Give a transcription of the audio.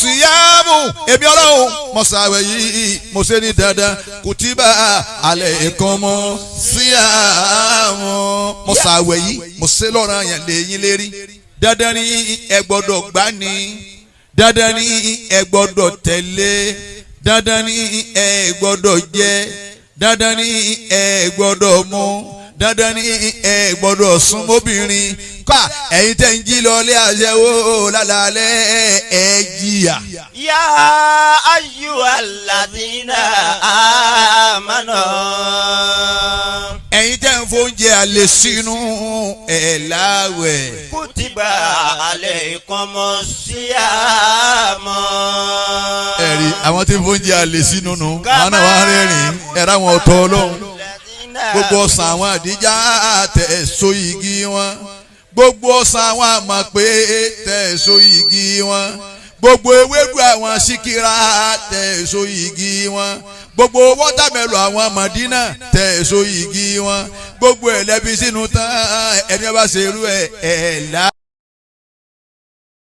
síyáàmù èmi ọlọ́run mo ṣàwẹ̀ yìí mo ṣe ní dandan kùtìbà alaykum síyáàmù mo ṣàwẹ̀ yìí mo ṣe lọ́ràn yẹn lẹ́yìn lérí. Dandan ni ẹ gbọ́dọ̀ gbá ni. Dandan ni ẹ gbọ́dọ̀ tẹ̀lé. Dandan ni ẹ gbọ́dọ̀ jẹ. Dandan ni ẹ gbọ́dọ̀ mu. Dandan ni ẹ gbọ́dọ̀ súnmọ́bìnrin kà ẹ̀yin tẹ̀ ń jí lọlé àṣẹwó lálálẹ́ ẹ̀ jìyà. yá ayú aládínà àmánà. ẹ̀yin tẹ̀ ń fóúnjẹ alẹ́ sínú ẹ̀ láwẹ̀. kùtìbà alẹ́ kọ́mọ sí àmọ́. ẹ̀rí àwọn tí ń fóúnjẹ alẹ́ sínú nu àwọn náà wà rẹ́rìn ẹ̀rọ àwọn ọ̀tọ̀ ọlọ́run gbogbo ọ̀sán àwọn àdíjà tẹ̀ so igi wọn gbogbo ọ̀sán àwọn àmọ̀ pé tẹ̀ so igi wọn. Gbogbo ewédú àwọn síkírà tẹ̀ so igi wọn. Gbogbo wọ́tàmẹ́lò àwọn mọ̀dínà tẹ̀ so igi wọn. Gbogbo ẹ̀lẹ́bí sínú tán ẹni ọba ṣerú ẹ̀ ẹ̀ lá.